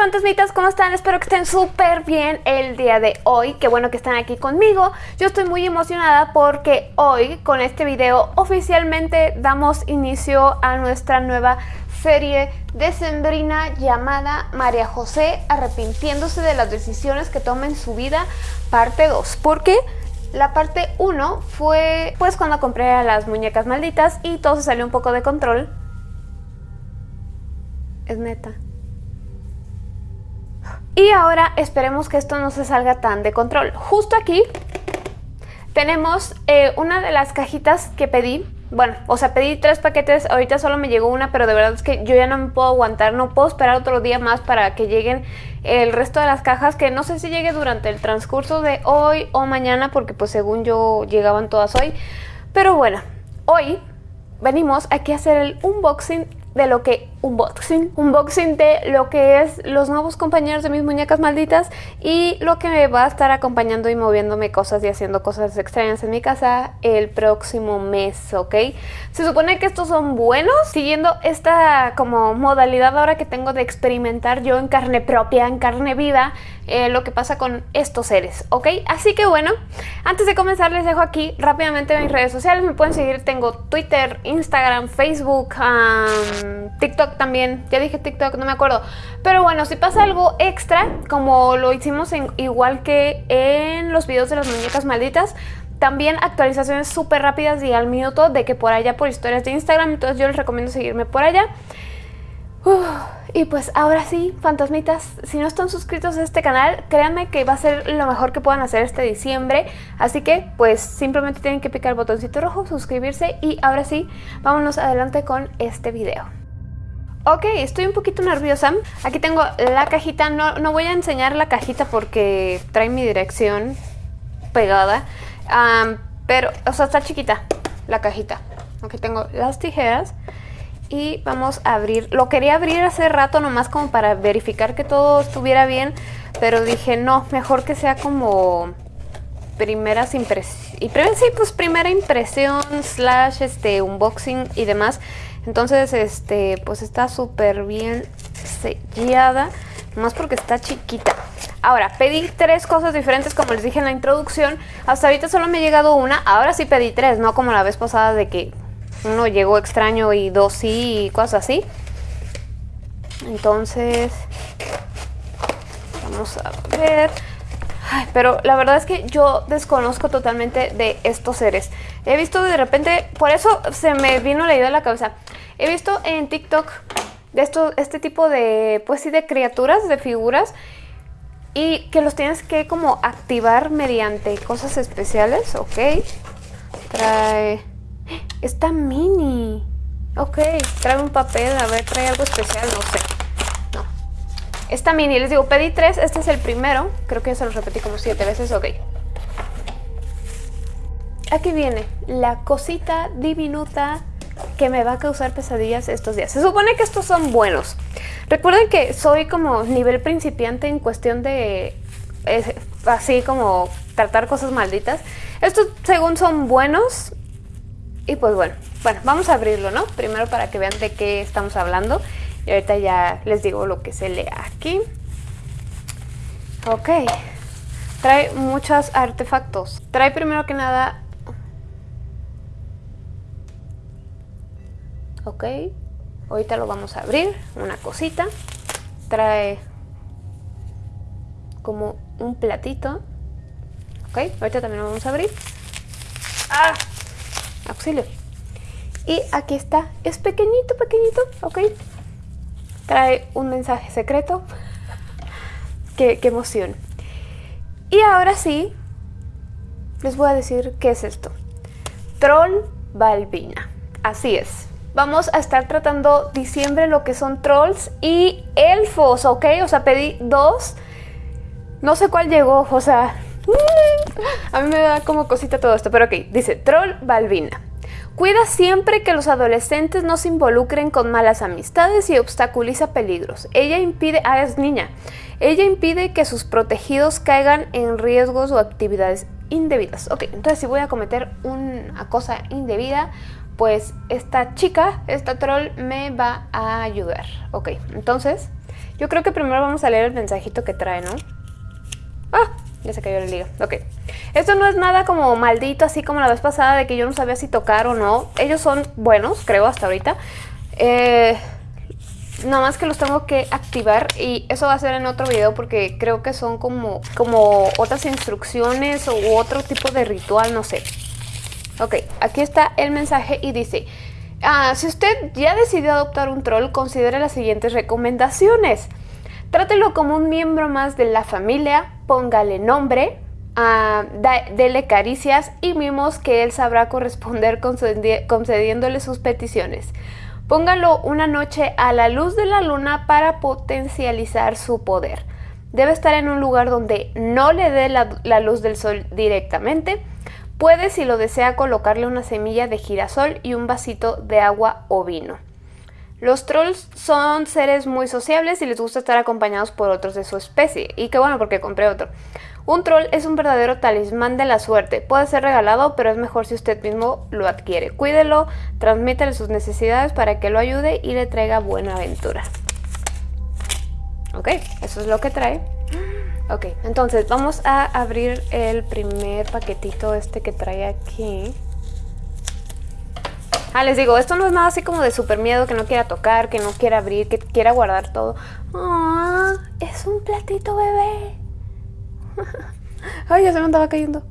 fantasmitas, ¿cómo están? Espero que estén súper bien el día de hoy. Qué bueno que están aquí conmigo. Yo estoy muy emocionada porque hoy con este video oficialmente damos inicio a nuestra nueva serie decembrina llamada María José arrepintiéndose de las decisiones que toma en su vida, parte 2. Porque la parte 1 fue pues cuando compré a las muñecas malditas y todo se salió un poco de control. Es neta. Y ahora esperemos que esto no se salga tan de control. Justo aquí tenemos eh, una de las cajitas que pedí. Bueno, o sea, pedí tres paquetes, ahorita solo me llegó una, pero de verdad es que yo ya no me puedo aguantar, no puedo esperar otro día más para que lleguen el resto de las cajas, que no sé si llegue durante el transcurso de hoy o mañana, porque pues según yo llegaban todas hoy. Pero bueno, hoy venimos aquí a hacer el unboxing de lo que unboxing, unboxing de lo que es los nuevos compañeros de mis muñecas malditas y lo que me va a estar acompañando y moviéndome cosas y haciendo cosas extrañas en mi casa el próximo mes, ¿ok? Se supone que estos son buenos, siguiendo esta como modalidad ahora que tengo de experimentar yo en carne propia, en carne viva, eh, lo que pasa con estos seres, ¿ok? Así que bueno, antes de comenzar les dejo aquí rápidamente mis redes sociales, me pueden seguir, tengo Twitter, Instagram, Facebook, TikTok también, ya dije TikTok, no me acuerdo, pero bueno, si pasa algo extra, como lo hicimos igual que en los videos de las muñecas malditas, también actualizaciones súper rápidas y al minuto de que por allá por historias de Instagram, entonces yo les recomiendo seguirme por allá. y pues ahora sí, fantasmitas, si no están suscritos a este canal, créanme que va a ser lo mejor que puedan hacer este diciembre. Así que pues simplemente tienen que picar el botoncito rojo, suscribirse y ahora sí, vámonos adelante con este video. Ok, estoy un poquito nerviosa. Aquí tengo la cajita, no, no voy a enseñar la cajita porque trae mi dirección pegada. pero, o sea, está chiquita la cajita. Aquí tengo las tijeras y vamos a abrir. Lo quería abrir hace rato nomás como para verificar que todo estuviera bien, pero dije no, mejor que sea como primeras impresiones. Y sí, pues primera impresión slash este unboxing y demás. Entonces, este, pues está súper bien sellada, nomás porque está chiquita. Ahora, pedí tres cosas diferentes como les dije en la introducción. Hasta ahorita solo me ha llegado una, ahora sí pedí tres, no como la vez pasada de que uno llegó extraño y dos sí y cosas así. Entonces, vamos a ver. pero la verdad es que yo desconozco totalmente de estos seres. He visto de repente, por eso se me vino la idea a la cabeza. He visto en TikTok de esto, este tipo de, pues sí, de criaturas, de figuras y que los tienes que como activar mediante cosas especiales, ok. Trae Está mini. Ok, trae un papel, a ver, trae algo especial, no sé. No. Está mini, les digo, pedí tres, este es el primero. Creo que ya se lo repetí como siete veces, ok. Aquí viene la cosita diminuta que me va a causar pesadillas estos días. Se supone que estos son buenos. Recuerden que soy como nivel principiante en cuestión de... así como tratar cosas malditas. Estos según son buenos, y pues bueno, bueno, vamos a abrirlo, ¿no? Primero para que vean de qué estamos hablando. Y ahorita ya les digo lo que se lee aquí. Ok. Trae muchos artefactos. Trae primero que nada... Ok. Ahorita lo vamos a abrir. Una cosita. Trae como un platito. Ok. Ahorita también lo vamos a abrir. ¡Ah! auxilio. Y aquí está, es pequeñito, pequeñito, ok. Trae un mensaje secreto. qué, qué emoción. Y ahora sí, les voy a decir qué es esto. Troll Balbina. Así es. Vamos a estar tratando diciembre lo que son trolls y elfos, ¿ok? O sea, pedí dos. No sé cuál llegó, o sea, a mí me da como cosita todo esto, pero ok, dice Troll Balbina. Cuida siempre que los adolescentes no se involucren con malas amistades y obstaculiza peligros. Ella impide, ah, es niña. Ella impide que sus protegidos caigan en riesgos o actividades indebidas. Ok, entonces si voy a cometer una cosa indebida, pues esta chica, esta troll, me va a ayudar. Ok, entonces yo creo que primero vamos a leer el mensajito que trae, ¿no? Ah, ya se cayó la liga. Ok. Esto no es nada como maldito, así como la vez pasada de que yo no sabía si tocar o no. Ellos son buenos, creo, hasta ahorita. Eh, nada más que los tengo que activar y eso va a ser en otro video porque creo que son como, como otras instrucciones u otro tipo de ritual, no sé. Ok, aquí está el mensaje y dice... Ah, si usted ya decidió adoptar un troll, considere las siguientes recomendaciones. Trátelo como un miembro más de la familia, póngale nombre, uh, dele caricias y mimos que él sabrá corresponder concediéndole sus peticiones. Póngalo una noche a la luz de la luna para potencializar su poder. Debe estar en un lugar donde no le dé la luz del sol directamente. Puede, si lo desea, colocarle una semilla de girasol y un vasito de agua o vino. Los trolls son seres muy sociables y les gusta estar acompañados por otros de su especie. Y qué bueno porque compré otro. Un troll es un verdadero talismán de la suerte. Puede ser regalado, pero es mejor si usted mismo lo adquiere. Cuídelo, transmítele sus necesidades para que lo ayude y le traiga buena aventura. Ok, eso es lo que trae. Ok, entonces vamos a abrir el primer paquetito este que trae aquí. Ah, les digo, esto no es nada así como de super miedo, que no quiera tocar, que no quiera abrir, que quiera guardar todo. Ah, es un platito bebé. Ay, ya se me andaba cayendo.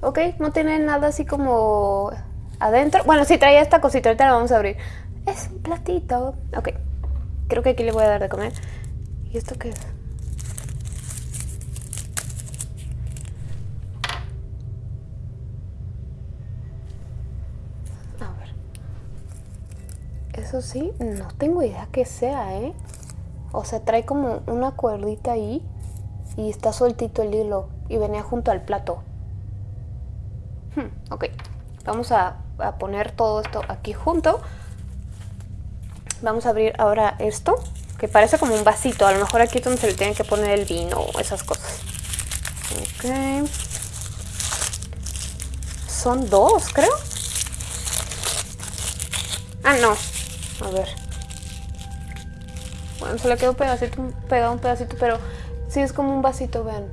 Ok, no tiene nada así como adentro. Bueno, sí traía esta cosita, ahorita la vamos a abrir. Es un platito. Ok, creo que aquí le voy a dar de comer. ¿Y esto qué es? Eso sí, no tengo idea que sea, ¿eh? O sea, trae como una cuerdita ahí y está sueltito el hilo y venía junto al plato. Hmm, ok, vamos a, poner todo esto aquí junto. Vamos a abrir ahora esto, que parece como un vasito. A lo mejor aquí es donde se le tiene que poner el vino o esas cosas. Ok. Son dos, creo. Ah, no. A ver. Bueno, se le quedó pedacito, pegado un pedacito, pero sí es como un vasito, vean.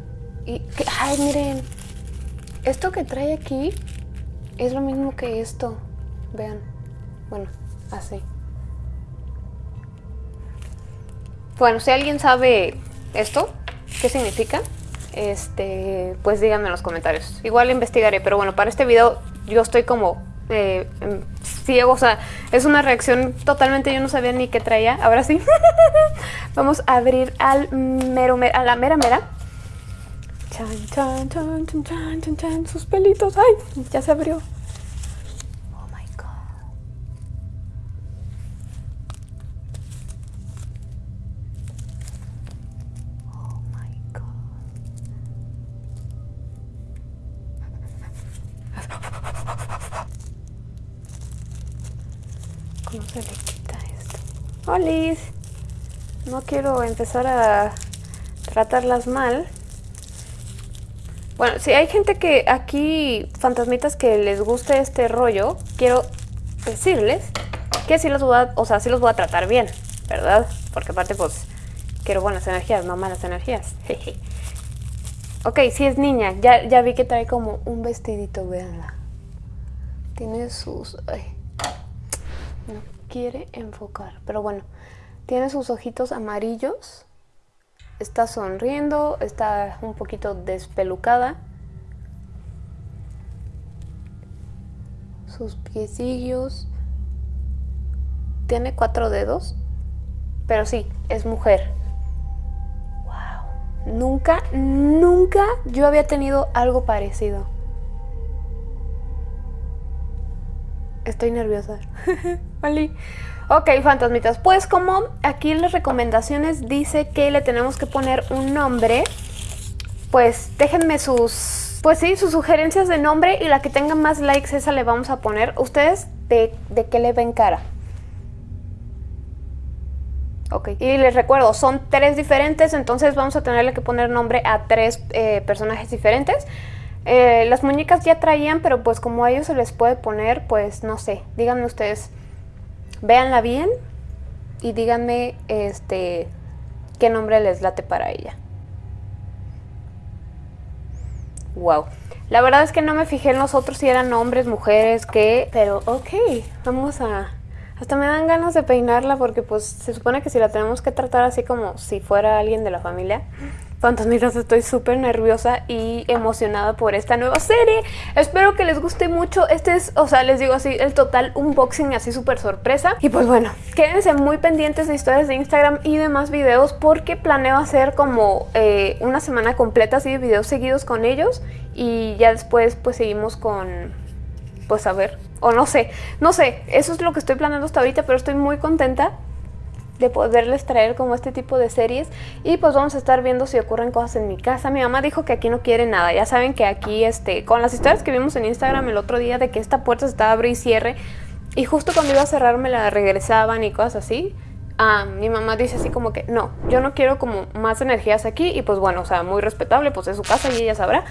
Y, ay, miren. Esto que trae aquí es lo mismo que esto. Vean. Bueno, así. Bueno, si alguien sabe esto, qué significa, este, pues díganme en los comentarios. Igual investigaré, pero bueno, para este video yo estoy como eh, ciego, o sea, es una reacción totalmente, yo no sabía ni qué traía, ahora sí. Vamos a abrir al mero, a la mera mera. Chan, chan, chan, chan, chan, chan, chan, sus pelitos, ay, ya se abrió. Se le quita esto? ¡Holis! No quiero empezar a tratarlas mal. Bueno, si hay gente que aquí, fantasmitas, que les guste este rollo, quiero decirles que sí los voy a, o sea, sí los voy a tratar bien, ¿verdad? Porque aparte, pues, quiero buenas energías, no malas energías. ok, si es niña, ya, ya vi que trae como un vestidito, véanla. Tiene sus... quiere enfocar. Pero bueno, tiene sus ojitos amarillos. Está sonriendo, está un poquito despelucada. Sus piecillos. Tiene cuatro dedos. Pero sí, es mujer. Wow. Nunca, nunca yo había tenido algo parecido. Estoy nerviosa. Oli. Ok, fantasmitas. Pues como aquí en las recomendaciones dice que le tenemos que poner un nombre, pues déjenme sus, pues sí, sus sugerencias de nombre y la que tenga más likes esa le vamos a poner. ¿Ustedes de, de qué le ven cara? Ok, y les recuerdo, son tres diferentes, entonces vamos a tenerle que poner nombre a tres eh, personajes diferentes. Eh, las muñecas ya traían, pero pues como a ellos se les puede poner, pues no sé, díganme ustedes, véanla bien y díganme este qué nombre les late para ella. Wow. La verdad es que no me fijé en los otros si eran hombres, mujeres, qué, pero ok, vamos a hasta me dan ganas de peinarla porque pues se supone que si la tenemos que tratar así como si fuera alguien de la familia. Fantasmitas, estoy súper nerviosa y emocionada por esta nueva serie. Espero que les guste mucho. Este es, o sea, les digo así, el total unboxing así súper sorpresa. Y pues bueno, quédense muy pendientes de historias de Instagram y demás videos porque planeo hacer como eh, una semana completa así de videos seguidos con ellos. Y ya después pues seguimos con, pues a ver, o no sé, no sé, eso es lo que estoy planeando hasta ahorita, pero estoy muy contenta de poderles traer como este tipo de series y pues vamos a estar viendo si ocurren cosas en mi casa. Mi mamá dijo que aquí no quiere nada, ya saben que aquí este, con las historias que vimos en Instagram el otro día de que esta puerta se estaba abre y cierre y justo cuando iba a cerrar me la regresaban y cosas así. Ah, mi mamá dice así como que no, yo no quiero como más energías aquí y pues bueno, o sea, muy respetable, pues es su casa y ella sabrá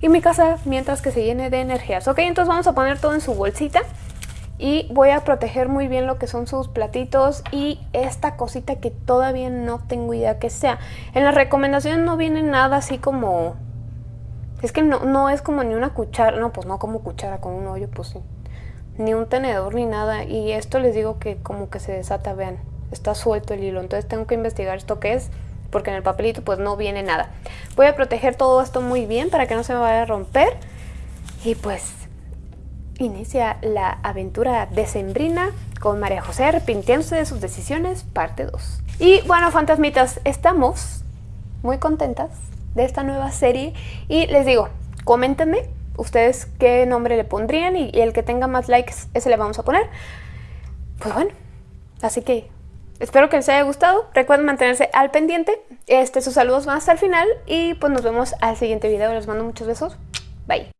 y mi casa mientras que se llene de energías. Ok, entonces vamos a poner todo en su bolsita y voy a proteger muy bien lo que son sus platitos y esta cosita que todavía no tengo idea que sea. En las recomendaciones no viene nada así como... Es que no, no es como ni una cuchara, no, pues no como cuchara con un hoyo, pues sí. Ni un tenedor ni nada y esto les digo que como que se desata, vean, está suelto el hilo, entonces tengo que investigar esto que es porque en el papelito pues no viene nada. Voy a proteger todo esto muy bien para que no se me vaya a romper. Y pues inicia la aventura decembrina con María José arrepintiéndose de sus decisiones, parte 2. Y bueno, fantasmitas, estamos muy contentas de esta nueva serie y les digo, coméntenme ustedes qué nombre le pondrían y, el que tenga más likes ese le vamos a poner. Pues bueno, así que Espero que les haya gustado. Recuerden mantenerse al pendiente. Este, sus saludos van hasta el final. Y pues nos vemos al siguiente video. Les mando muchos besos. Bye.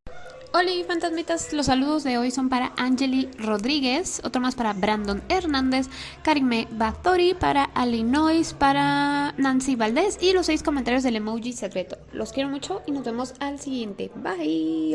Hola fantasmitas, los saludos de hoy son para Angeli Rodríguez, otro más para Brandon Hernández, Karime Bathori, para Alinois, para Nancy Valdés y los seis comentarios del emoji secreto. Los quiero mucho y nos vemos al siguiente. Bye.